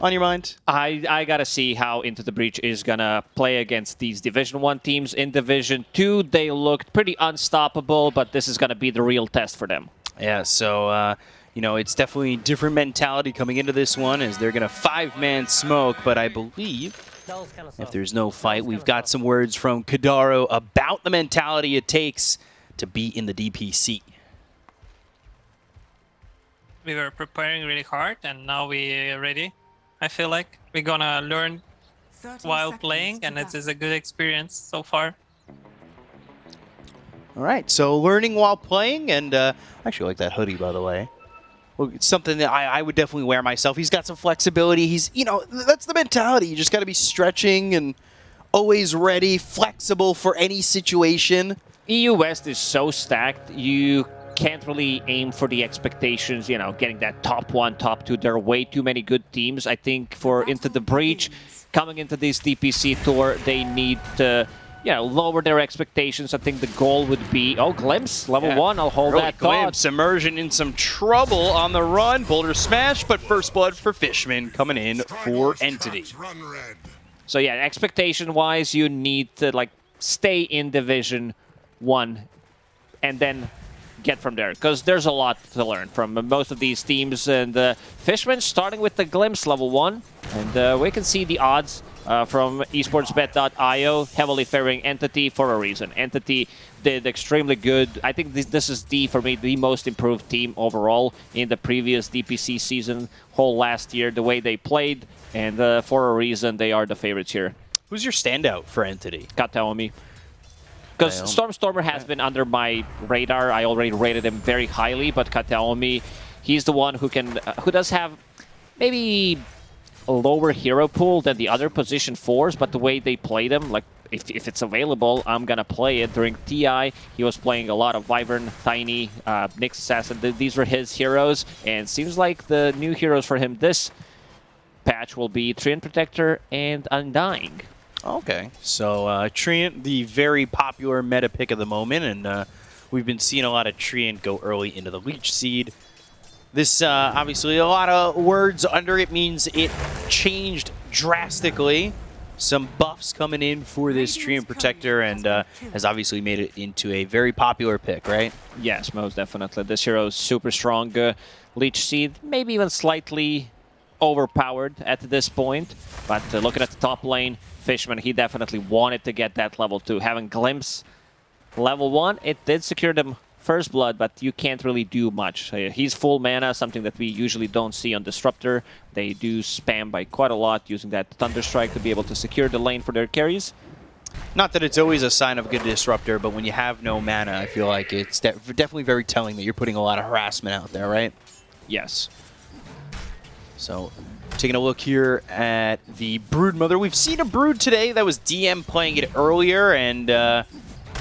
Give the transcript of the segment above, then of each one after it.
on your mind? I, I gotta see how Into the Breach is gonna play against these Division 1 teams. In Division 2, they looked pretty unstoppable, but this is gonna be the real test for them. Yeah, so, uh, you know, it's definitely different mentality coming into this one as they're going to five-man smoke, but I believe if there's no fight, we've got some words from Kadaro about the mentality it takes to be in the DPC. We were preparing really hard and now we are ready. I feel like we're gonna learn while playing and it is a good experience so far. All right, so learning while playing, and uh, I actually like that hoodie, by the way. Well, it's something that I, I would definitely wear myself. He's got some flexibility. He's, you know, that's the mentality. You just got to be stretching and always ready, flexible for any situation. EU West is so stacked, you can't really aim for the expectations, you know, getting that top one, top two. There are way too many good teams. I think for Into the Breach, coming into this DPC tour, they need to you know, lower their expectations. I think the goal would be, oh, Glimpse, level yeah. one, I'll hold really that Glimpse, thought. Immersion in some trouble on the run. Boulder Smash, but First Blood for Fishman coming in for Entity. So yeah, expectation-wise, you need to, like, stay in Division 1 and then get from there because there's a lot to learn from most of these teams and uh, Fishman starting with the glimpse level 1 and uh, we can see the odds uh, from esportsbet.io, heavily favoring Entity for a reason. Entity did extremely good. I think this, this is the, for me, the most improved team overall in the previous DPC season, whole last year, the way they played, and uh, for a reason, they are the favorites here. Who's your standout for Entity? Kataomi. Because Stormstormer has been under my radar. I already rated him very highly, but Kataomi, he's the one who can, uh, who does have maybe a lower hero pool than the other position fours, but the way they play them, like if, if it's available, I'm gonna play it. During TI, he was playing a lot of Wyvern, Tiny, uh, Nyx Assassin. These were his heroes, and seems like the new heroes for him this patch will be Treant Protector and Undying. Okay, so uh, Treant, the very popular meta pick of the moment, and uh, we've been seeing a lot of Treant go early into the Leech Seed. This, uh, obviously, a lot of words under it means it changed drastically. Some buffs coming in for this Treant Protector and uh, has obviously made it into a very popular pick, right? Yes, most definitely. This hero is super strong. Uh, Leech Seed, maybe even slightly overpowered at this point. But uh, looking at the top lane, Fishman, he definitely wanted to get that level 2. Having Glimpse level 1, it did secure them First Blood, but you can't really do much. Yeah, he's full mana, something that we usually don't see on Disruptor. They do spam by quite a lot, using that Thunder Strike to be able to secure the lane for their carries. Not that it's always a sign of a good Disruptor, but when you have no mana, I feel like it's de definitely very telling that you're putting a lot of harassment out there, right? Yes. So, taking a look here at the Brood Mother. We've seen a Brood today that was DM playing it earlier, and uh,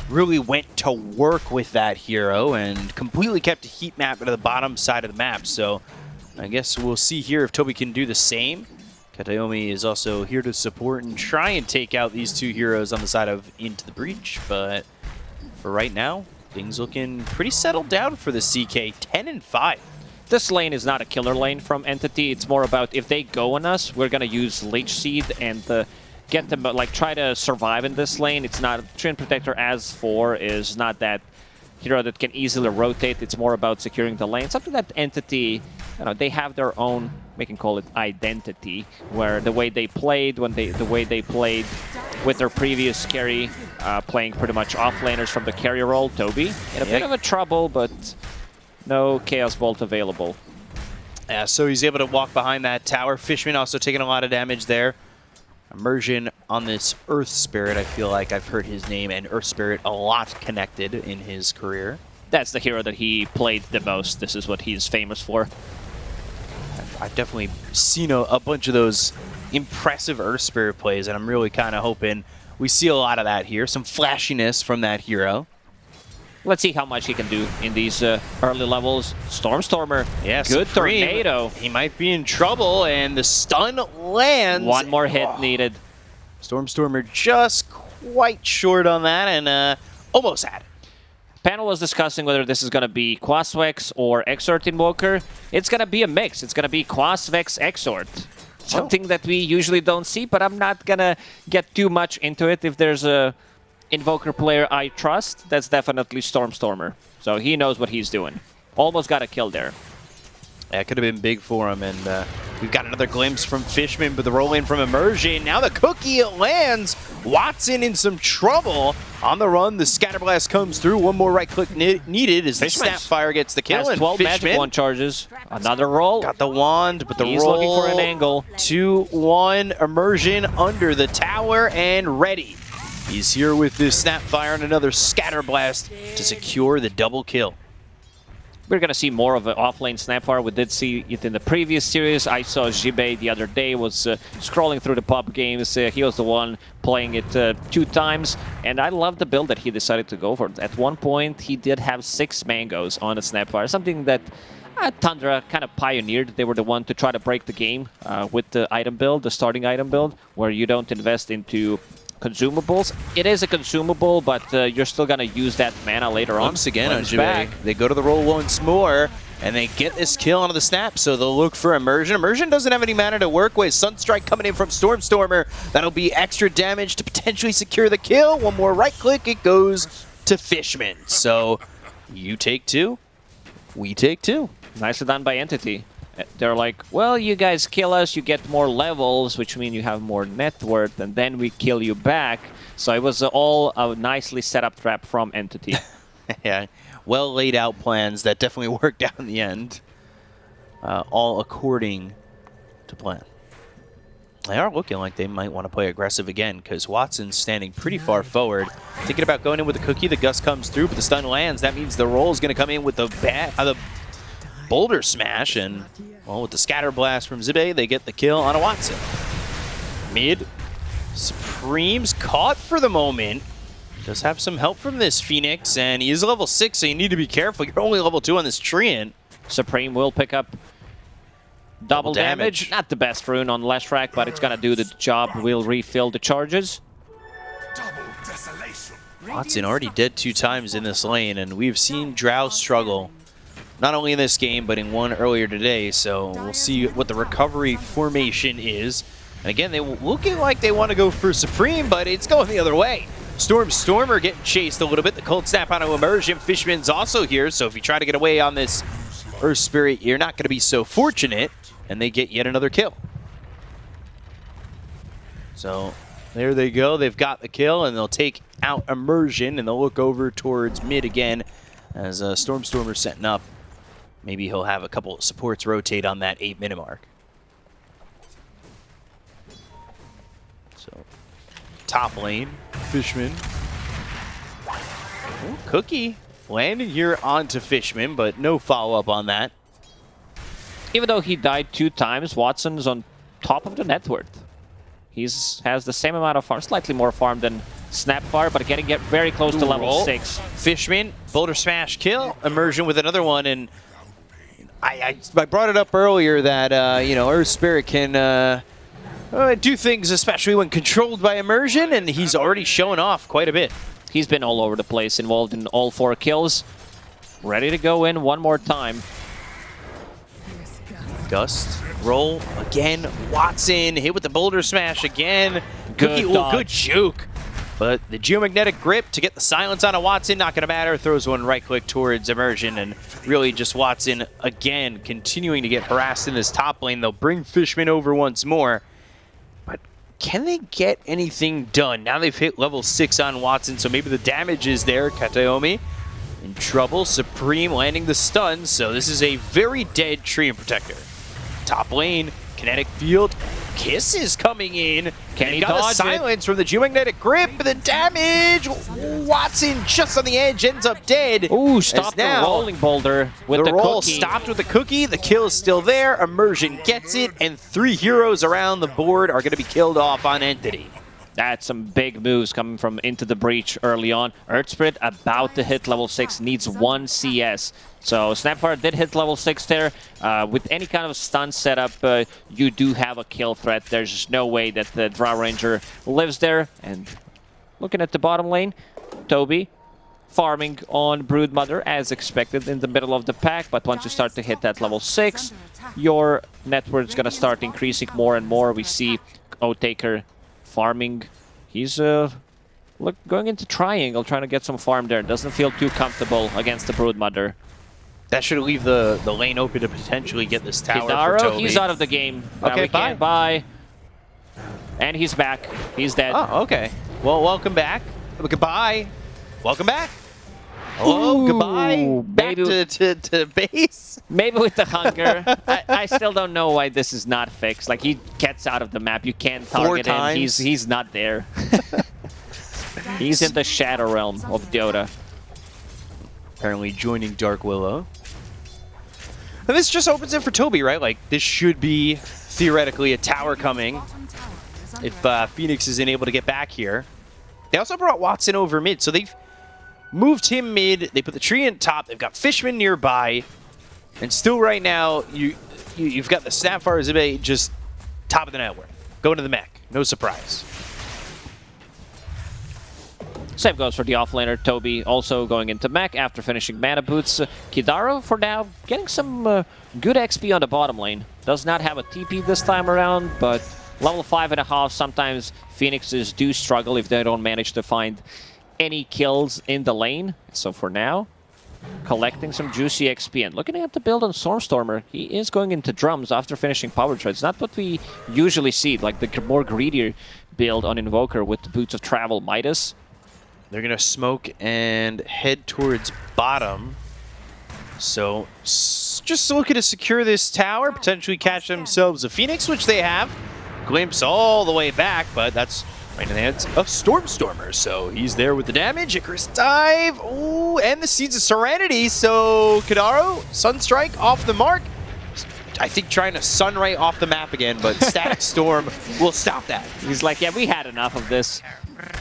really went to work with that hero and completely kept a heat map to the bottom side of the map. So I guess we'll see here if Toby can do the same. Kataomi is also here to support and try and take out these two heroes on the side of Into the Breach, but for right now, things looking pretty settled down for the CK, 10 and 5. This lane is not a killer lane from Entity, it's more about if they go on us, we're gonna use Leech Seed and the get them, like, try to survive in this lane. It's not, Treant Protector as 4 is not that hero that can easily rotate. It's more about securing the lane. Something that Entity, you know, they have their own, we can call it identity, where the way they played, when they, the way they played with their previous carry, uh, playing pretty much offlaners from the carrier role, Toby, in a bit of a trouble, but no Chaos Bolt available. Yeah, so he's able to walk behind that tower. Fishman also taking a lot of damage there immersion on this Earth Spirit. I feel like I've heard his name and Earth Spirit a lot connected in his career. That's the hero that he played the most. This is what he's famous for. I've, I've definitely seen a, a, bunch of those impressive Earth Spirit plays, and I'm really kind of hoping we see a lot of that here. Some flashiness from that hero. Let's see how much he can do in these uh, early levels. Stormstormer, yeah, good Supreme. tornado. He might be in trouble, and the stun lands. One more hit oh. needed. Stormstormer just quite short on that, and uh, almost had it. Panel was discussing whether this is going to be Quasvex or Exort Invoker. It's going to be a mix. It's going to be Quasvex Exort. something that we usually don't see, but I'm not gonna get too much into it. If there's a Invoker player I trust, that's definitely Stormstormer. So he knows what he's doing. Almost got a kill there. That could have been big for him, and uh, we've got another glimpse from Fishman, but the roll in from Immersion. Now the cookie lands. Watson in some trouble. On the run, the Scatterblast comes through. One more right click ne needed as the Snapfire gets the kill. Has and 12 Fishman magic wand charges. Another roll. got the wand, but the He's roll looking for an angle. 2-1 Immersion under the tower and ready. He's here with this Snapfire and another Scatterblast to secure the double kill. We're going to see more of an offlane Snapfire. We did see it in the previous series. I saw Jibe the other day was uh, scrolling through the pub games. Uh, he was the one playing it uh, two times, and I love the build that he decided to go for. At one point, he did have six mangoes on a Snapfire, something that uh, Tundra kind of pioneered. They were the one to try to break the game uh, with the item build, the starting item build, where you don't invest into consumables. It is a consumable, but uh, you're still going to use that mana later on. Once again when on it's Jue, back. they go to the roll once more, and they get this kill onto the snap, so they'll look for Immersion. Immersion doesn't have any mana to work with. Sunstrike coming in from Stormstormer. That'll be extra damage to potentially secure the kill. One more right click, it goes to Fishman. So you take two, we take two. Nicely done by Entity. They're like, well, you guys kill us, you get more levels, which mean you have more net worth, and then we kill you back. So it was all a nicely set up trap from Entity. yeah, well laid out plans that definitely worked out in the end. Uh, all according to plan. They are looking like they might want to play aggressive again because Watson's standing pretty far forward. Thinking about going in with the cookie, the gust comes through, but the stun lands. That means the roll is going to come in with the bat, uh, the boulder smash, and well, with the scatter blast from Zibe, they get the kill on a Watson. Mid, Supreme's caught for the moment. Does have some help from this Phoenix, and he is level 6, so you need to be careful. You're only level 2 on this Treant. Supreme will pick up double, damage. damage. Not the best rune on Leshrac, but it's gonna do the job. We'll refill the charges. Watson already dead two times in this lane, and we've seen Drow struggle. Not only in this game, but in one earlier today, so we'll see what the recovery formation is. And again, they looking like they want to go for Supreme, but it's going the other way. Storm Stormer getting chased a little bit. The Cold Snap on Immersion. Fishman's also here, so if you try to get away on this Earth Spirit, you're not going to be so fortunate, and they get yet another kill. So there they go. They've got the kill, and they'll take out Immersion, and they'll look over towards mid again as uh, Stormstormer's setting up. Maybe he'll have a couple of supports rotate on that eight minute mark. So, top lane, Fishman. Ooh, Cookie landing here onto Fishman, but no follow up on that. Even though he died two times, Watson's on top of the net worth. He's has the same amount of farm, slightly more farm than Snapfire, but getting get very close to level Roll. six. Fishman, Boulder Smash kill, Immersion with another one, and I, I, I brought it up earlier that, uh, you know, Earth Spirit can uh, uh, do things, especially when controlled by Immersion, and he's already shown off quite a bit. He's been all over the place, involved in all four kills. Ready to go in one more time. Gust, roll again, Watson, hit with the Boulder Smash again. Good Cookie, ooh, good juke. But the geomagnetic grip to get the silence on a Watson, not going to matter. Throws one right click towards Immersion, and really just Watson again continuing to get harassed in this top lane. They'll bring Fishman over once more. But can they get anything done? Now they've hit level 6 on Watson, so maybe the damage is there. Kataomi in trouble. Supreme landing the stun, so this is a very dead Treant Protector. Top lane, kinetic field. Kiss is coming in. Can he got the dodge it? silence from the geomagnetic grip, the damage. Watson just on the edge ends up dead. Ooh, stop the now rolling boulder with the, the, roll cookie. stopped with the cookie. The kill is still there. Immersion gets it, and three heroes around the board are going to be killed off on Entity. That's some big moves coming from Into the Breach early on. Earth Spirit about to hit level 6, needs one CS. So Snapfire did hit level 6 there. Uh, with any kind of stun setup, uh, you do have a kill threat. There's just no way that the Drow Ranger lives there. And looking at the bottom lane, Toby farming on Broodmother as expected in the middle of the pack. But once you start to hit that level 6, your net worth is going to start increasing more and more. We see Oathtaker farming. He's uh, look going into triangle, trying to get some farm there. Doesn't feel too comfortable against the Broodmother. That should leave the, the lane open to potentially get this tower for Hidaro, Toby. he's out of the game. Okay, can't buy. And he's back. He's dead. Oh, okay. Well, welcome back. Goodbye. Welcome back. Hello, Ooh, goodbye. Back baby. to, to, to base. Maybe with the hunger. I, I still don't know why this is not fixed. Like he gets out of the map, you can't Four target him. He's he's not there. he's in the shadow realm of Dota. Apparently joining Dark Willow. And this just opens it for Toby, right? Like, this should be theoretically a tower coming if uh, Phoenix isn't able to get back here. They also brought Watson over mid, so they've moved him mid. They put the tree in top. They've got Fishman nearby. And still right now, you, you, you've got the Snapfire Zibe just top of the network. Going to the mech. No surprise. Same goes for the offlaner, Toby, also going into mech after finishing mana boots. Uh, Kidaro, for now, getting some uh, good XP on the bottom lane. Does not have a TP this time around, but level five and a half, sometimes Phoenixes do struggle if they don't manage to find any kills in the lane. So for now, collecting some juicy XP. And looking at the build on Stormstormer, he is going into drums after finishing power treads. Not what we usually see, like the more greedier build on Invoker with the Boots of Travel Midas. They're going to smoke and head towards bottom. So, just looking to secure this tower, potentially catch themselves a Phoenix, which they have. Glimpse all the way back, but that's right in the hands of Stormstormer. So, he's there with the damage. Icarus dive. Ooh, and the Seeds of Serenity. So, Kadaro, Sunstrike off the mark. I think trying to Sunray off the map again, but Static Storm will stop that. He's like, yeah, we had enough of this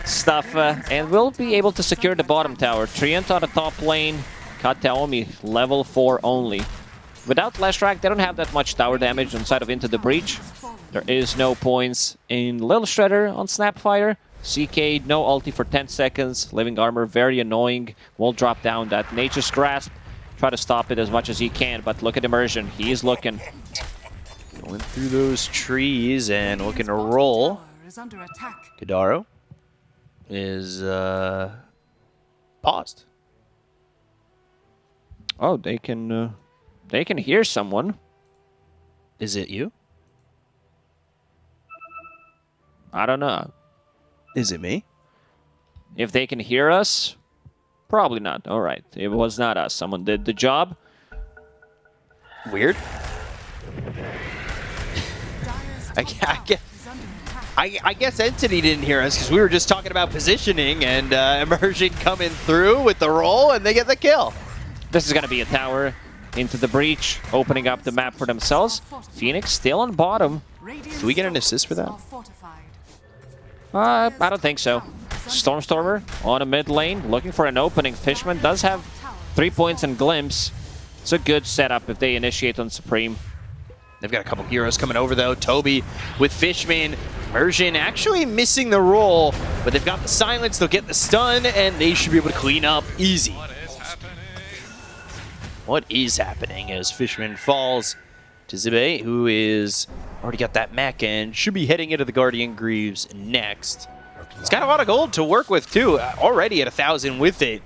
stuff, uh, and we'll be able to secure the bottom tower. Treant on the top lane, Kataomi level 4 only. Without Leshrac, they don't have that much tower damage inside of Into the Breach. There is no points in Little Shredder on Snapfire. CK, no ulti for 10 seconds. Living Armor, very annoying. Will drop down that Nature's Grasp. Try to stop it as much as he can, but look at Immersion. He is looking. Going through those trees and looking to roll. Kadaro is uh, paused. Oh, they can, uh, they can hear someone. Is it you? I don't know. Is it me? If they can hear us, probably not. All right, it was not us. Someone did the job. Weird. I, I, guess, is. I, I guess Entity didn't hear us because we were just talking about positioning and uh, Immersion coming through with the roll and they get the kill. This is going to be a tower into the breach, opening up the map for themselves. Phoenix still on bottom. Radiant's Do we get an assist for that? Uh, I don't think so. Stormstormer on a mid lane, looking for an opening. Fishman does have three points and glimpse. It's a good setup if they initiate on Supreme. They've got a couple heroes coming over though. Toby with Fishman. Immersion actually missing the roll, but they've got the silence. They'll get the stun and they should be able to clean up easy. What is happening as Fishman falls to Zibe, who is already got that mech and should be heading into the Guardian Greaves next. He's got a lot of gold to work with too, uh, already at a thousand with it.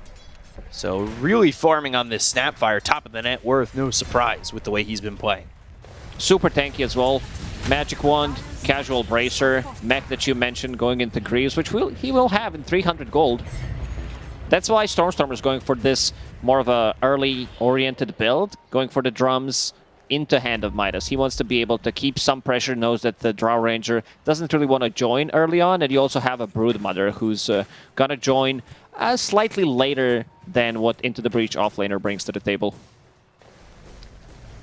So really farming on this Snapfire, top of the net worth, no surprise with the way he's been playing. Super tanky as well. Magic Wand, Casual Bracer, mech that you mentioned going into Greaves, which will, he will have in 300 gold. That's why Stormstormer is going for this more of a early oriented build, going for the drums into Hand of Midas. He wants to be able to keep some pressure, knows that the Drow Ranger doesn't really want to join early on, and you also have a Brood Mother who's uh, gonna join uh, slightly later than what Into the Breach offlaner brings to the table.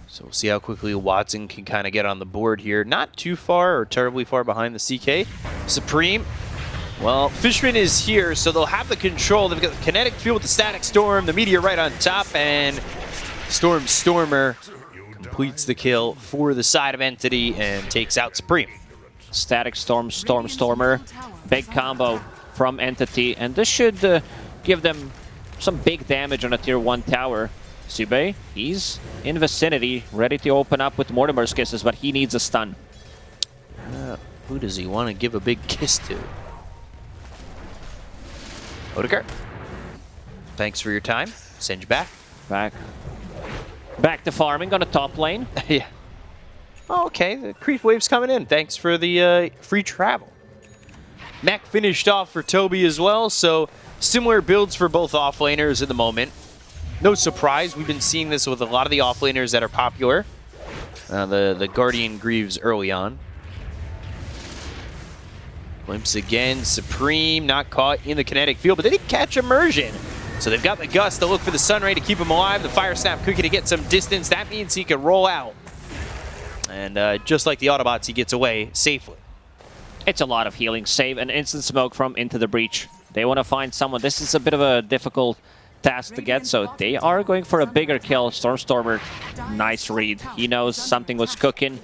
So we'll see how quickly Watson can kind of get on the board here. Not too far or terribly far behind the CK. Supreme. Well, Fishman is here, so they'll have the control. They've got the kinetic field with the static storm, the meteor right on top, and Storm Stormer completes the kill for the side of Entity and takes out Supreme. Static Storm, Storm Stormer, big combo from Entity, and this should uh, give them some big damage on a tier 1 tower. Sube, he's in vicinity, ready to open up with Mortimer's kisses, but he needs a stun. Uh, who does he want to give a big kiss to? Odegaard. Thanks for your time. Send you back. Back. Back to farming on the top lane. yeah. Oh, okay, the creep wave's coming in. Thanks for the uh, free travel. Mech finished off for Toby as well, so similar builds for both offlaners at the moment. No surprise, we've been seeing this with a lot of the offlaners that are popular. Uh, the, the Guardian Greaves early on. Glimpse again, Supreme not caught in the kinetic field, but they did catch Immersion. So they've got the Gust to look for the Sun Ray to keep him alive. The Fire Snap Cookie to get some distance. That means he can roll out. And uh, just like the Autobots, he gets away safely. It's a lot of healing. Save an instant smoke from Into the Breach. They want to find someone. This is a bit of a difficult task to get, so they are going for a bigger kill. Stormstormer, nice read. He knows something was cooking.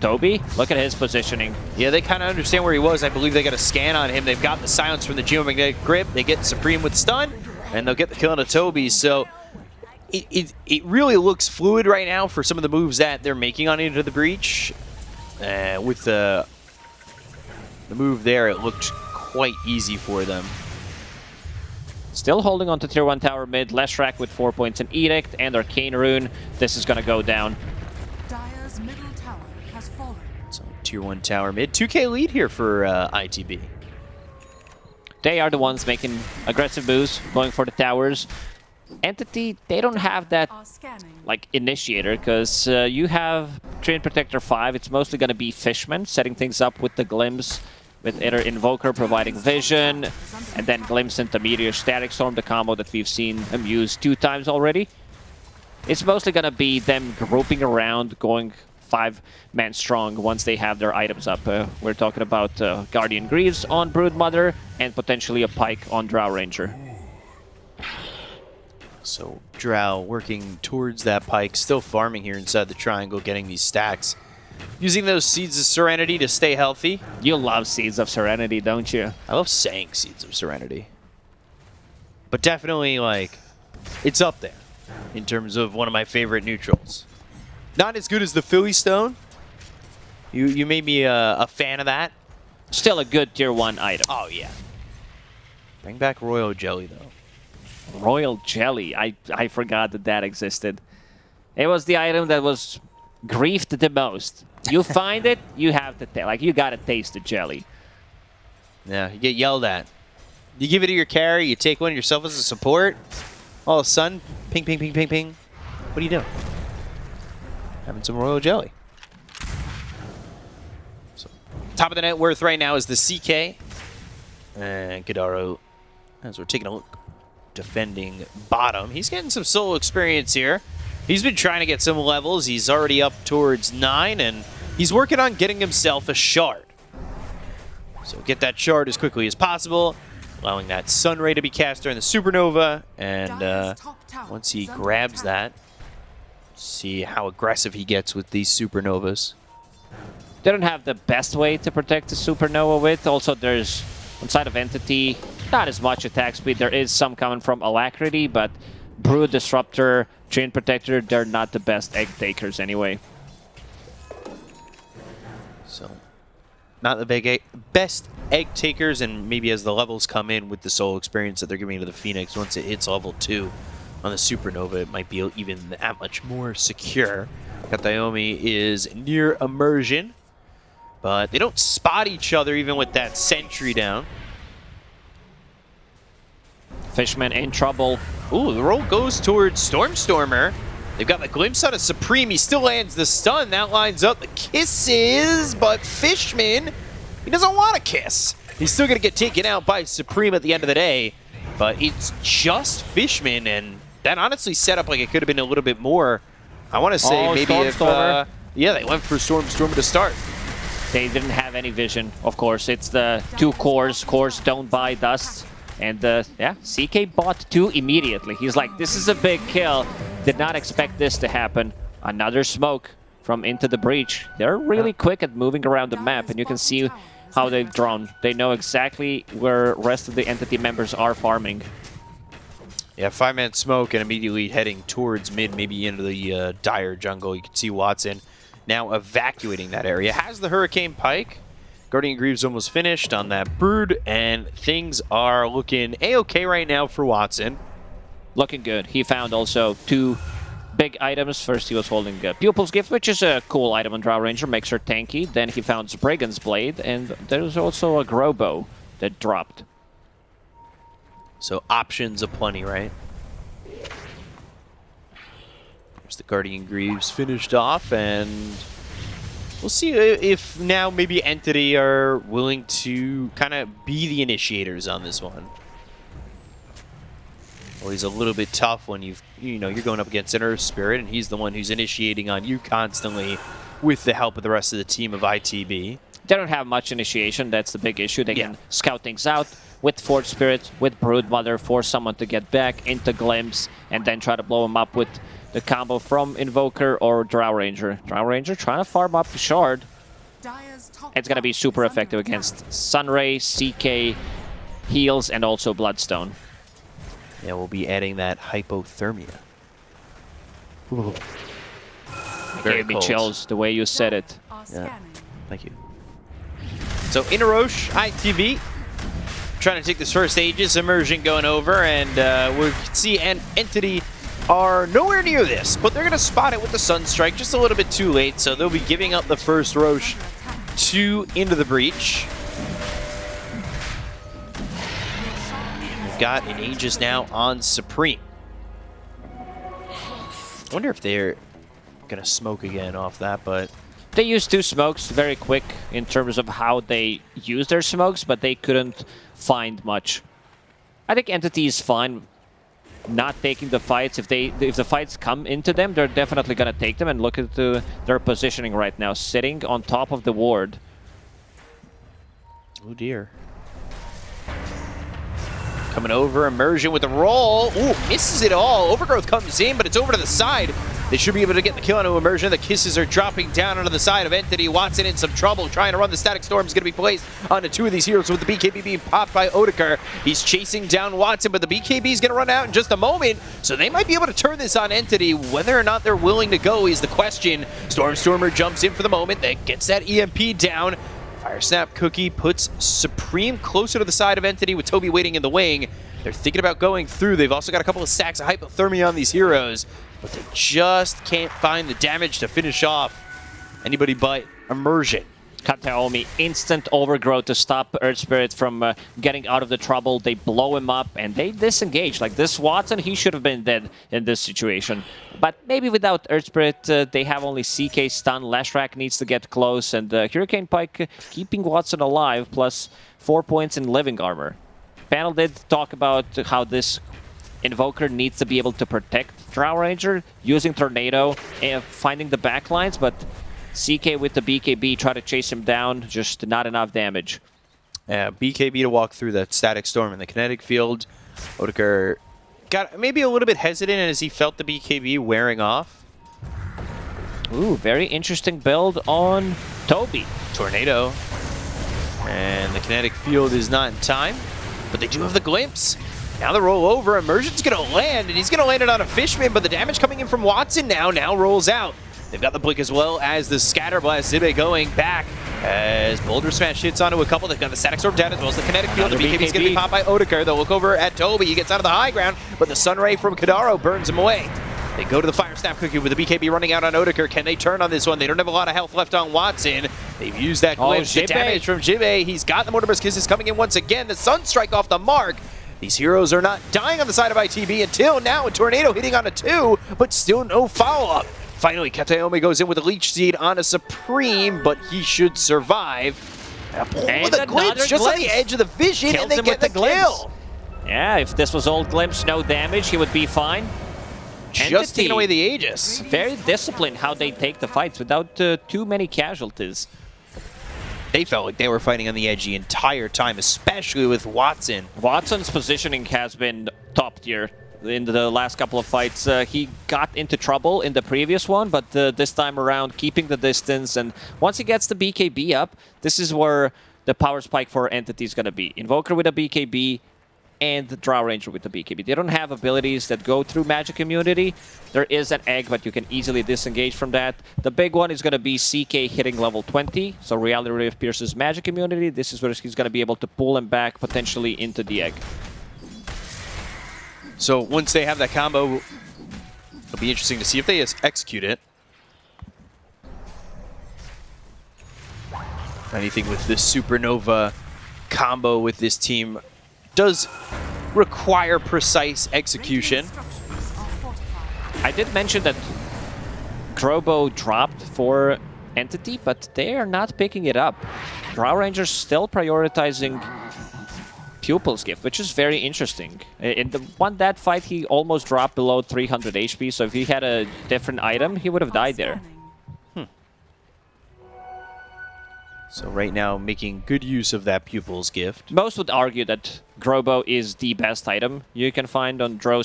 Toby, look at his positioning. Yeah, they kind of understand where he was. I believe they got a scan on him. They've got the silence from the geomagnetic grip. They get Supreme with stun, and they'll get the kill on Toby. So it, it, it really looks fluid right now for some of the moves that they're making on Into the Breach. Uh, with the, the move there, it looked quite easy for them. Still holding on to tier 1 tower mid. Leshrac with 4 points in Edict and Arcane Rune. This is going to go down. Dire's middle tower has fallen. So tier 1 tower mid. 2k lead here for uh, ITB. They are the ones making aggressive moves, going for the towers. Entity, they don't have that like initiator because uh, you have Treant Protector 5. It's mostly going to be Fishman setting things up with the Glimpse, with either Invoker providing vision, and then Glimpse into Meteor Static Storm, the combo that we've seen him use two times already. It's mostly going to be them grouping around, going five-man strong once they have their items up. Uh, we're talking about uh, Guardian Greaves on Broodmother and potentially a Pike on Drow Ranger. So Drow working towards that pike, still farming here inside the triangle, getting these stacks. Using those Seeds of Serenity to stay healthy. You love Seeds of Serenity, don't you? I love saying Seeds of Serenity. But definitely, like, it's up there in terms of one of my favorite neutrals. Not as good as the Philly Stone. You you made me a, a fan of that. Still a good tier 1 item. Oh, yeah. Bring back Royal Jelly, though. Royal Jelly. I, I forgot that that existed. It was the item that was griefed the most. You find it, you have to, like, you gotta taste the jelly. Yeah, you get yelled at. You give it to your carry, you take one yourself as a support. All of a sudden, ping, ping, ping, ping, ping. What are you doing? Having some royal jelly. So, top of the net worth right now is the CK. And Gadaro, as we're taking a look, defending bottom. He's getting some solo experience here. He's been trying to get some levels. He's already up towards nine, and he's working on getting himself a shard. So get that shard as quickly as possible, allowing that Sun Ray to be cast during the Supernova, and uh, Dire's top tower once he grabs that, see how aggressive he gets with these Supernovas. They don't have the best way to protect the Supernova with. Also, there's, on side of Entity, not as much attack speed. There is some coming from Alacrity, but Brew, Disruptor, Treant Protector, they're not the best egg takers anyway. So, not the big egg, best egg takers, and maybe as the levels come in with the soul experience that they're giving to the Phoenix, once it hits level two on the Supernova, it might be even that much more secure. Kataomi is near immersion, but they don't spot each other even with that sentry down. Fishman in trouble. Ooh, the roll goes towards Stormstormer. They've got the glimpse on a Supreme. He still lands the stun. That lines up the kisses, but Fishman, he doesn't want a kiss. He's still going to get taken out by Supreme at the end of the day, but it's just Fishman, and that honestly set up like it could have been a little bit more. I want to say Oh, maybe if... Uh, yeah, they went for Storm Stormstormer to start. They didn't have any vision, of course. It's the two cores. Cores don't buy dust. And uh, yeah, CK bought two immediately. He's like, this is a big kill. Did not expect this to happen. Another smoke from Into the Breach. They're really quick at moving around the map, and you can see how they've drawn. They know exactly where rest of the entity members are farming. Yeah, five-man smoke and immediately heading towards mid, maybe into the uh, dire jungle. You can see Watson now evacuating that area. Has the Hurricane Pike. Guardian Greaves almost finished on that Brood, and things are looking A-okay right now for Watson. Looking good. He found also two big items. First, he was holding a Pupil's Gift, which is a cool item on Drow Ranger, makes her tanky. Then he found Brigand's Blade, and there's also a Grove Bow that dropped. So options aplenty, right? There's the Guardian Greaves finished off, and we'll see if now maybe Entity are willing to kind of be the initiators on this one. Always a little bit tough when you've you know you're going up against an Earth Spirit, and he's the one who's initiating on you constantly, with the help of the rest of the team of ITB. They don't have much initiation. That's the big issue. They Yeah. can scout things out with Forge Spirit, with Broodmother, force someone to get back into Glimpse, and then try to blow him up with the combo from Invoker or Drow Ranger. Drow Ranger trying to farm up the Shard. It's going to be super effective against Sunray, CK, Heals, and also Bloodstone. Yeah, we'll be adding that hypothermia. Ooh. Very Gave me cold. chills the way you said it. Yeah. Thank you. So Inarosh, ITB, trying to take this first Aegis immersion going over, and uh, we can see an entity are nowhere near this, but they're going to spot it with the Sunstrike just a little bit too late, so they'll be giving up the first Rosh to into the breach. We've got an Aegis now on Supreme. I wonder if they're going to smoke again off that, but They used two smokes very quick in terms of how they use their smokes, but they couldn't find much. I think Entity is fine not taking the fights. If they if the fights come into them, they're definitely gonna take them and look at the, their positioning right now, sitting on top of the ward. Oh dear. Coming over, immersion with a roll. Ooh, misses it all. Overgrowth comes in, but it's over to the side. They should be able to get the kill onto immersion. The kisses are dropping down onto the side of Entity. Watson in some trouble, trying to run the static storm is going to be placed onto two of these heroes with the BKB being popped by Odeker. He's chasing down Watson, but the BKB is going to run out in just a moment, so they might be able to turn this on Entity. Whether or not they're willing to go is the question. Stormstormer jumps in for the moment, that gets that EMP down. Fire Snap Cookie puts Supreme closer to the side of Entity with Toby waiting in the wing. They're thinking about going through. They've also got a couple of stacks of hypothermia on these heroes, but they just can't find the damage to finish off anybody but Immersion. Kataomi, instant overgrowth to stop Earth Spirit from uh, getting out of the trouble. They blow him up and they disengage. Like this Watson, he should have been dead in this situation. But maybe without Earth Spirit, uh, they have only CK stun. Leshrac needs to get close, and uh, Hurricane Pike keeping Watson alive, plus four points in living armor. Panel did talk about how this Invoker needs to be able to protect Drow Ranger using Tornado and finding the backlines, but CK with the BKB try to chase him down, just not enough damage. Yeah, BKB to walk through the static storm in the kinetic field. Odeker got maybe a little bit hesitant as he felt the BKB wearing off. Ooh, very interesting build on Toby. Tornado. And the kinetic field is not in time, but they do have the glimpse. Now the roll over, Immersion's gonna land, and he's gonna land it on a Fishman, but the damage coming in from Watson now, now rolls out. They've got the blink as well as the Scatter Blast. Zibe going back as Boulder Smash hits onto a couple. They've got the Static Storm down as well as the Kinetic Field. The BKB's gonna be popped by Odeker. They'll look over at Toby. He gets out of the high ground, but the Sunray from Kadaro burns him away. They go to the Fire Snap Cookie with the BKB running out on Odeker. Can they turn on this one? They don't have a lot of health left on Watson. They've used that Oh, to Jibe. damage from Jibe. He's got the Mortimer's Kisses coming in once again. The Sunstrike off the mark. These heroes are not dying on the side of ITB until now. A tornado hitting on a two, but still no follow-up. Finally, Kataomi goes in with a Leech Seed on a Supreme, but he should survive. And And with a glimpse just on the edge of the vision, Kills and they get the, the kill. Yeah, if this was old Glimpse, no damage, he would be fine. Just Entity. taking away the Aegis. Very disciplined how they take the fights without uh, too many casualties. They felt like they were fighting on the edge the entire time, especially with Watson. Watson's positioning has been top tier in the last couple of fights. Uh, he got into trouble in the previous one, but uh, this time around, keeping the distance. And once he gets the BKB up, this is where the power spike for Entity is going to be. Invoker with a BKB, and the Drow Ranger with the BKB. They don't have abilities that go through magic immunity. There is an egg, but you can easily disengage from that. The big one is going to be CK hitting level 20. So Reality Ray pierces magic immunity. This is where he's going to be able to pull him back potentially into the egg. So once they have that combo, it'll be interesting to see if they execute it. Anything with this Supernova combo with this team does require precise execution. I did mention that Grove Bow dropped for Entity, but they are not picking it up. Drow Rangers still prioritizing Pupil's Gift, which is very interesting. In the one that fight, he almost dropped below 300 HP, so if he had a different item, he would have died there. Scanning. So right now, making good use of that pupil's gift. Most would argue that Grove Bow is the best item you can find on Drow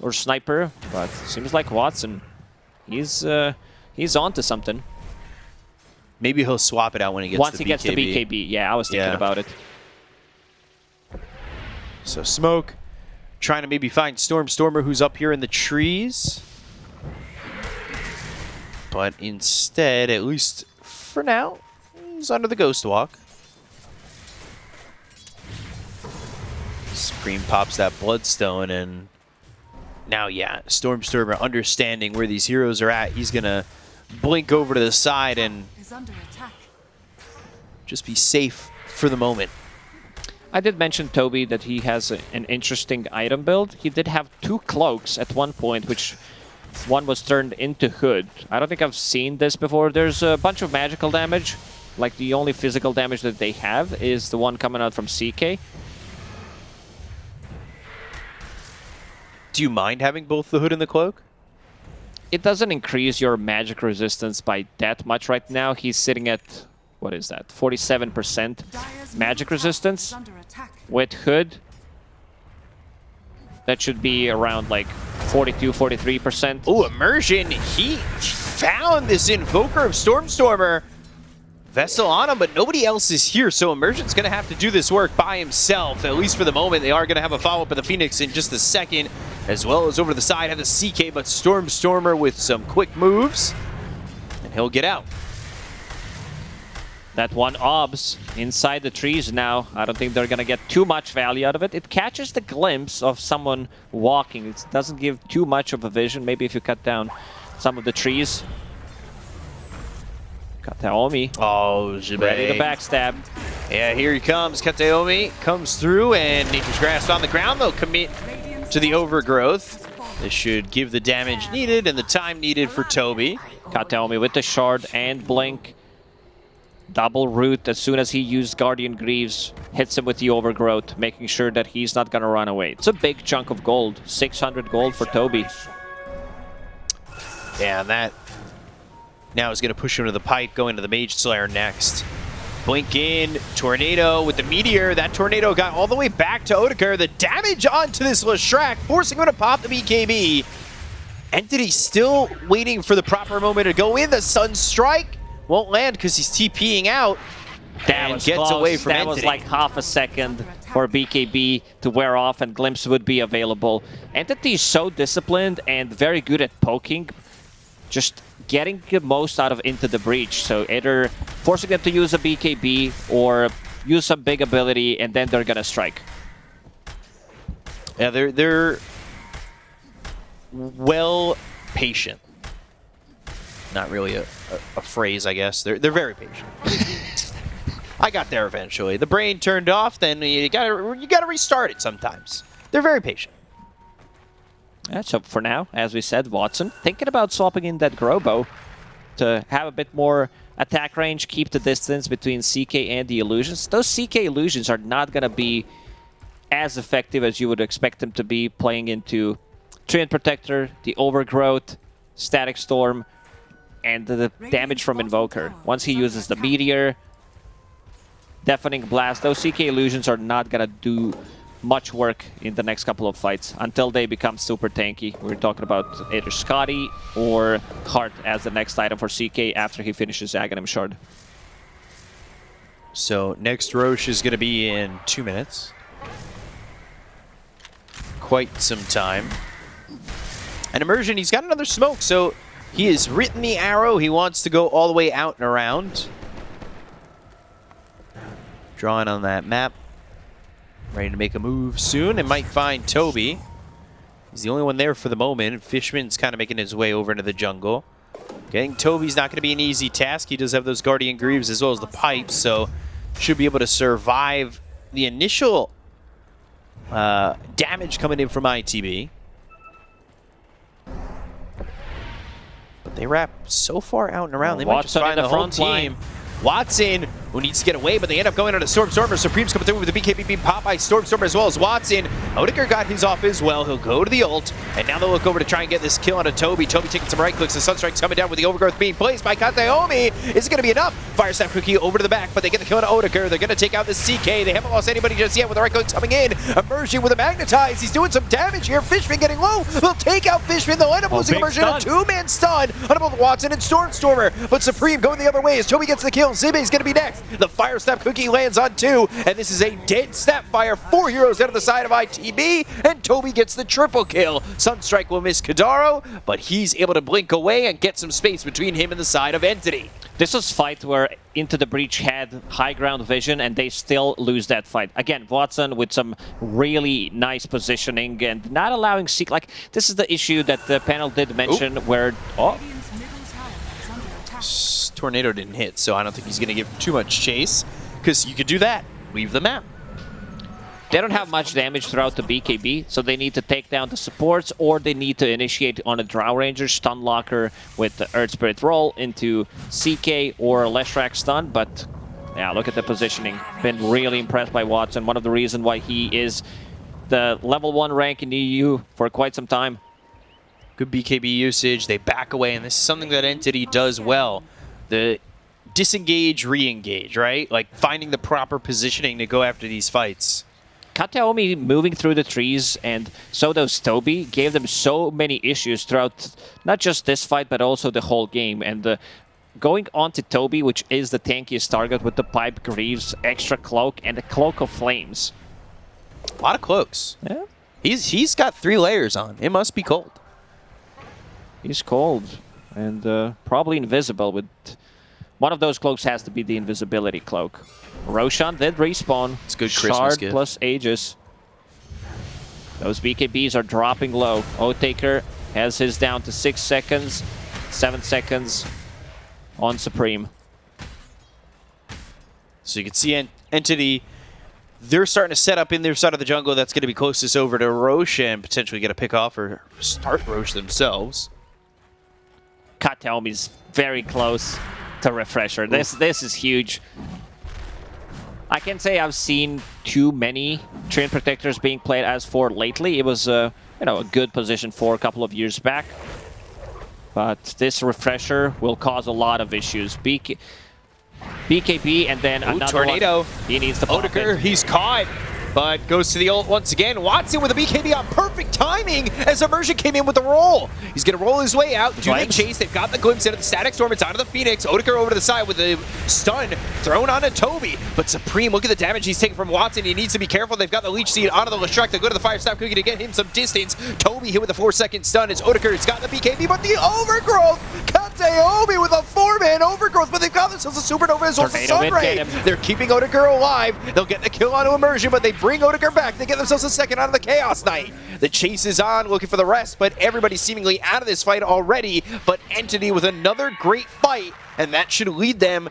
or Sniper, but seems like Watson, he's uh, he's on to something. Maybe he'll swap it out when he gets Once the he gets the BKB, yeah, I was thinking Yeah. about it. So Smoke trying to maybe find Storm Stormer who's up here in the trees. But instead, at least for now, he's under the Ghost Walk. Scream pops that Bloodstone and now, yeah, Storm Stormer understanding where these heroes are at. He's going to blink over to the side and under attack. just be safe for the moment. I did mention Toby that he has a, an interesting item build. He did have two cloaks at one point, which one was turned into hood. I don't think I've seen this before. There's a bunch of magical damage. Like the only physical damage that they have is the one coming out from CK. Do you mind having both the hood and the cloak? It doesn't increase your magic resistance by that much right now. He's sitting at, what is that, 47% magic resistance. is with hood. That should be around like 42, 43%. Oh, immersion. He found this invoker of Stormstormer. Vessel on him, but nobody else is here, so Immersion's going to have to do this work by himself, at least for the moment. They are going to have a follow-up of the Phoenix in just a second, as well as over the side have the CK, but Stormstormer with some quick moves, and he'll get out. That one obs inside the trees now. I don't think they're gonna get too much value out of it. It catches the glimpse of someone walking. It doesn't give too much of a vision. Maybe if you cut down some of the trees. Kataomi Oh, ready to backstab. Yeah, here he comes. Kataomi comes through, and Nature's Grasp on the ground. They'll commit to the overgrowth. This should give the damage needed and the time needed for Toby. Kataomi with the shard and blink. Double root as soon as he used Guardian Greaves. Hits him with the overgrowth, making sure that he's not gonna run away. It's a big chunk of gold. 600 gold for Toby. Yeah, and that now is to push him to the pipe, going to the Mage Slayer next. Blink in, Tornado with the Meteor. That Tornado got all the way back to Odeker. The damage onto this Leshrac, forcing him to pop the BKB. Entity still waiting for the proper moment to go in. The Sun Strike won't land because he's TPing out. That and was gets close. away from That was like half a second for BKB to wear off and Glimpse would be available. Entity is so disciplined and very good at poking. Just getting the most out of Into the Breach. So either forcing them to use a BKB or use some big ability and then they're gonna strike. Yeah, they're they're well patient. Not really a, a, a phrase, I guess. They're they're very patient. I got there eventually. The brain turned off, then you gotta you gotta restart it sometimes. They're very patient. Yeah, so for now, as we said, Watson thinking about swapping in that Grove Bow to have a bit more attack range, keep the distance between CK and the illusions. Those CK illusions are not going to be as effective as you would expect them to be playing into Treant Protector, the Overgrowth, Static Storm, and the, damage from Invoker. Once he uses the Meteor, Deafening Blast, those CK illusions are not going to do much work in the next couple of fights until they become super tanky. We're talking about either Skadi or Heart as the next item for CK after he finishes Aghanim Shard. So next Rosh is gonna be in two minutes. quite some time. And Immersion, he's got another smoke, so he has written the arrow. He wants to go all the way out and around. Drawing on that map. Ready to make a move soon and might find Toby. He's the only one there for the moment. Fishman's kind of making his way over into the jungle. Getting Toby's not going to be an easy task. He does have those Guardian Greaves as well as the pipes, so should be able to survive the initial uh, damage coming in from ITB. But they wrap so far out and around. They might just Watson find the the whole front line. team. Watson, who needs to get away, but they end up going on a Storm Stormer. Supreme's coming through with the BKB being popped by Storm Stormer as well as Watson. Odegaard got his off as well. He'll go to the ult, and now they'll look over to try and get this kill on a Toby. Toby taking some right clicks. The Sunstrike's coming down with the Overgrowth being placed by Kataomi. Is it going to be enough? Fire Snap Cookie over to the back, but they get the kill on Odegaard. They're going to take out the CK. They haven't lost anybody just yet with the right clicks coming in. Immersion with a Magnetize. He's doing some damage here. Fishman getting low. They'll take out Fishman. They'll end up Oh, losing Immersion. A two-man stun on both Watson and Stormstormer. But Supreme going the other way as Toby gets the kill. Zibe's going to be next. The Fire Snap Cookie lands on two, and this is a dead Snapfire. Four heroes out of the side of ITB, and Toby gets the triple kill. Sunstrike will miss Kadaro, but he's able to blink away and get some space between him and the side of Entity. This was fight where Into the Breach had high ground vision and they still lose that fight. Again, Watson with some really nice positioning and not allowing Seek. Like, this is the issue that the panel did mention where... Oh, Radiant's middle tower is under attack. S- Tornado didn't hit, so I don't think he's going to give too much chase, because you could do that. Leave the map. they don't have much damage throughout the BKB, so they need to take down the supports or they need to initiate on a Drow Ranger stun locker with the Earth Spirit roll into CK or Leshrac stun, but yeah, look at the positioning. Been really impressed by Watson. One of the reasons why he is the level 1 rank in EU for quite some time. Good BKB usage. They back away, and this is something that Entity does well. The disengage, re-engage, right? Like finding the proper positioning to go after these fights. Kataomi moving through the trees and so does Toby gave them so many issues throughout not just this fight but also the whole game and uh, going on to Toby which is the tankiest target with the pipe greaves extra cloak and the cloak of flames A lot of cloaks. yeah He's he's got three layers on. It must be cold. He's cold and uh, probably invisible with one of those cloaks has to be the invisibility cloak Roshan did respawn It's good Christmas Shard gift. plus Aegis Those BKBs are dropping low. Oathtaker has his down to six seconds, seven seconds on Supreme. So you can see en- Entity, they're starting to set up in their side of the jungle that's going to be closest over to Rosh and potentially get a pick off or start Rosh themselves. Kataomi's very close to Refresher. This this is huge. I can say I've seen too many Treant Protectors being played as for lately. It was uh, you know a good position for a couple of years back. But this Refresher will cause a lot of issues. BK, BKB and then Ooh, another tornado. One. He needs the it. he's caught, but goes to the ult once again. Watson with a BKB on perfect timing as Immersion came in with the roll. He's going to roll his way out, do the Flames. chase. They've got the glimpse into the Static Storm. It's onto the Phoenix. Odegaard over to the side with the stun thrown onto Toby. But Supreme, look at the damage he's taking from Watson. He needs to be careful. They've got the Leech Seed onto the Leshrac. They go to the Fire Snap Cookie to get him some distance. Toby hit with a four-second stun as Odegaard's got the BKB, but the Overgrowth! Kataomi with a four-man Overgrowth, but they've got themselves a Supernova as well as a Sunray. They're keeping Odegaard alive. They'll get the kill onto Immersion, but they bring Odegaard back. They get themselves a second out of the Chaos Knight. The chase is on, looking for the rest, but everybody's seemingly out of this fight already. But Entity with another great fight, and that should lead them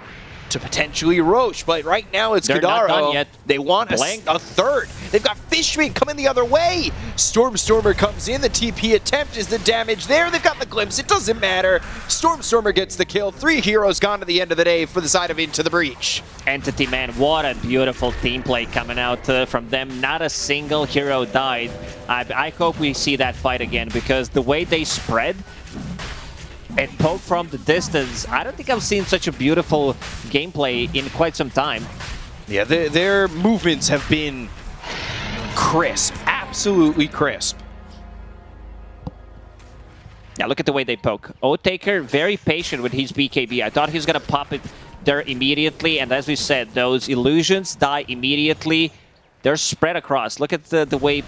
to potentially Rosh. But right now it's They're Kadaro. yet. They want a, a third. They've got Fishman coming the other way. Stormstormer comes in. The TP attempt is the damage there. They've got the glimpse. It doesn't matter. Stormstormer gets the kill. Three heroes gone to the end of the day for the side of Into the Breach. Entity, man, what a beautiful team play coming out uh, from them. Not a single hero died. I, I hope we see that fight again because the way they spread and poke from the distance, I don't think I've seen such a beautiful gameplay in quite some time. Yeah, their, their movements have been crisp. Absolutely crisp. Yeah, look at the way they poke. Oathtaker, very patient with his BKB. I thought he was going to pop it there immediately, and as we said, those illusions die immediately. They're spread across. Look at the, the way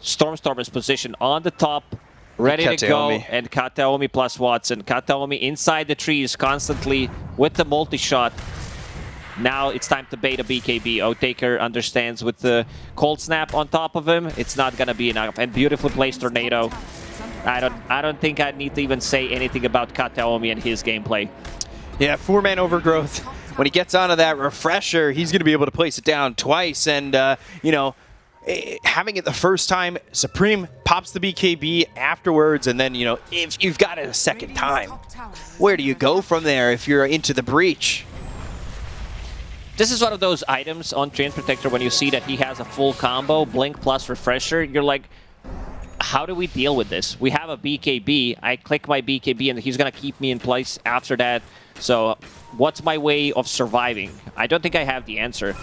Stormstormer's positioned on the top, ready to go, and Kataomi plus Watson. Kataomi inside the trees constantly with the multi-shot. Now it's time to bait a BKB. Otaker understands with the cold snap on top of him, it's not gonna be enough. And beautifully placed tornado. I don't I don't think I need to even say anything about Kataomi and his gameplay. Yeah, four-man overgrowth. When he gets onto that refresher, he's going to be able to place it down twice. And, uh, you know, eh, having it the first time, Supreme pops the BKB afterwards. And then, you know, if you've got it a second time, where do you go from there if you're into the breach? This is one of those items on Treant Protector when you see that he has a full combo, Blink plus Refresher, you're like, how do we deal with this? We have a BKB, I click my BKB and he's gonna keep me in place after that. So what's my way of surviving? I don't think I have the answer.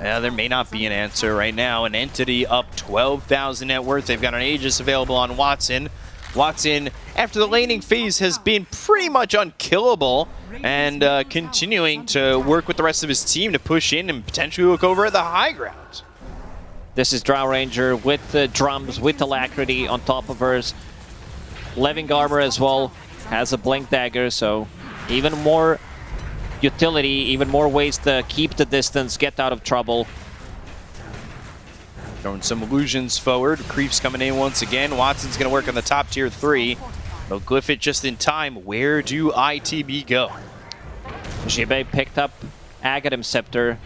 Yeah, there may not be an answer right now. An entity up 12,000 net worth. They've got an Aegis available on Watson. Watson, after the laning phase, has been pretty much unkillable and uh, continuing to work with the rest of his team to push in and potentially look over at the high ground. This is Drow Ranger with the drums, with Alacrity on top of hers. Living Armor as well has a Blink Dagger, so even more utility, even more ways to keep the distance, get out of trouble. Throwing some illusions forward. Creeps coming in once again. Watson's going to work on the top tier three. They'll glyph it just in time. Where do ITB go? Jibe picked up Aghanim Scepter.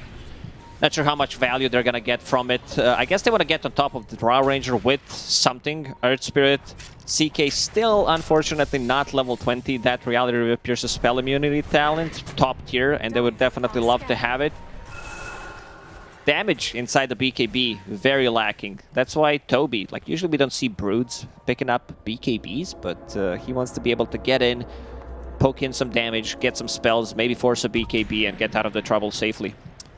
Not sure how much value they're gonna get from it. Uh, I guess they want to get on top of the Drow Ranger with something. Earth Spirit. CK still, unfortunately, not level 20. That Reality Rift Pierce's spell immunity talent, top tier, and they would definitely love to have it. Damage inside the BKB, very lacking. That's why Toby, like usually we don't see Broods picking up BKBs, but uh, he wants to be able to get in, poke in some damage, get some spells, maybe force a BKB and get out of the trouble safely.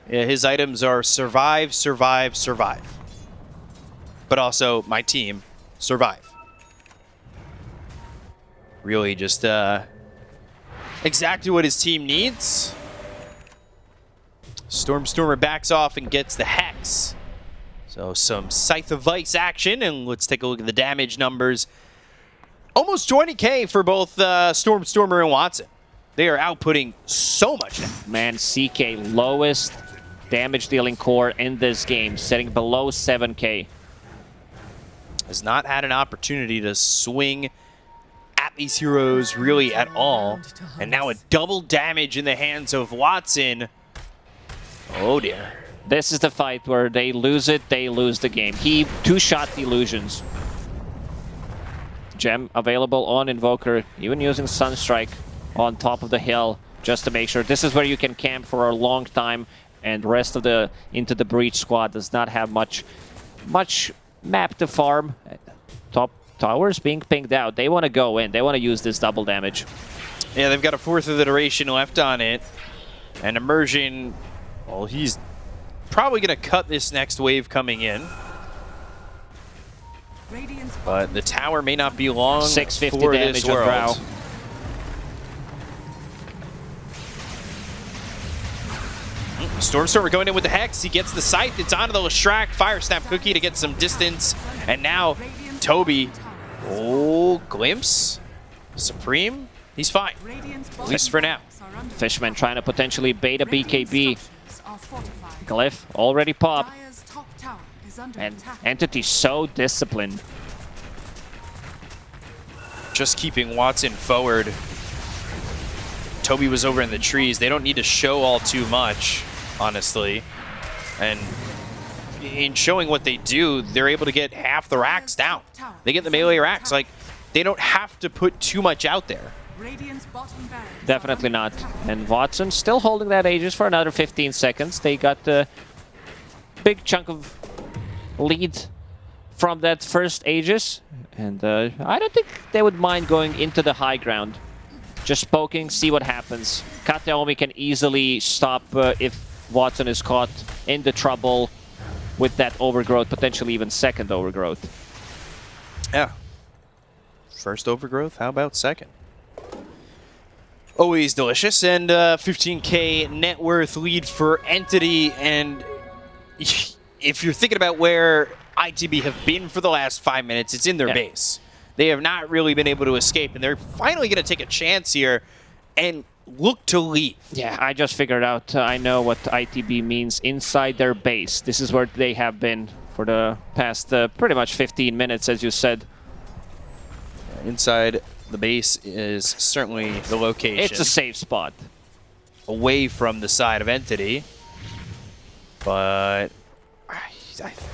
Yeah, his items are survive, survive, survive. But also, my team, survive. Really just uh, exactly what his team needs. Stormstormer backs off and gets the Hex. So some Scythe of Vyse action, and let's take a look at the damage numbers. Almost 20k for both uh, Stormstormer and Watson. They are outputting so much damage. Man, CK lowest damage dealing core in this game, setting below 7k. has not had an opportunity to swing these heroes really at all. And now a double damage in the hands of Watson. Oh dear. This is the fight where they lose it, they lose the game. He two-shot illusions. Gem available on Invoker, even using Sunstrike on top of the hill just to make sure. This is where you can camp for a long time and rest of the Into the Breach squad does not have much much map to farm. Top towers being pinged out. They want to go in. They want to use this double damage. Yeah, they've got a fourth of the duration left on it. And Immersion, well, he's probably going to cut this next wave coming in. But the tower may not be long 650 for damage this on world. Drow. Stormstormer going in with the Hex. He gets the Scythe. It's onto the Leshrac Fire Snap Cookie to get some distance. And now Toby. Oh, Glimpse. Supreme. He's fine. At least for now. Fishman trying to potentially bait a BKB. Glyph already popped. And Entity so disciplined. Just keeping Watson forward. Toby was over in the trees. They don't need to show all too much, honestly. And in showing what they do, they're able to get half the racks down. They get the melee racks. Like, they don't have to put too much out there. Definitely not. And Watson still holding that Aegis for another 15 seconds. They got the big chunk of lead from that first Aegis. And uh, I don't think they would mind going into the high ground. Just poking, see what happens. Kataomi can easily stop uh, if Watson is caught in the trouble with that overgrowth, potentially even second overgrowth. Yeah. First overgrowth, how about second? Always delicious, and uh, 15k net worth lead for Entity, and if you're thinking about where ITB have been for the last five minutes. It's in their Yeah. base. They have not really been able to escape, and they're finally going to take a chance here and look to leave. Yeah, I just figured out. Uh, I know what ITB means inside their base. This is where they have been for the past uh, pretty much 15 minutes, as you said. Inside the base is certainly the location. It's a safe spot. away from the side of Entity. But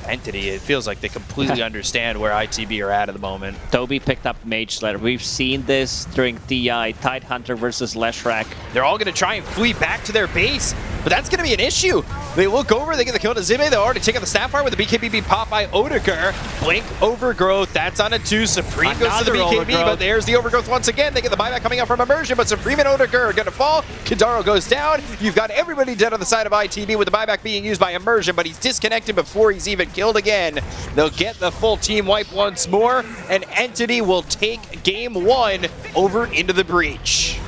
Entity, it feels like they completely understand where ITB are at at the moment. Toby picked up Mage Slayer. We've seen this during DI, Tidehunter versus Leshrac. They're all going to try and flee back to their base, but that's going to be an issue. They look over, they get the kill to Zime, They already take out the Snapfire with the BKB pop by Odeker. Blink Overgrowth, that's on a two. Supreme goes to the Another BKB, Overgrowth. but there's the Overgrowth once again. They get the buyback coming out from Immersion, but Supreme and Odeker are going to fall. Kidaro goes down. You've got everybody dead on the side of ITB with the buyback being used by Immersion, but he's disconnected before he's even killed again. They'll get the full team wipe once more, and Entity will take game one over into the breach.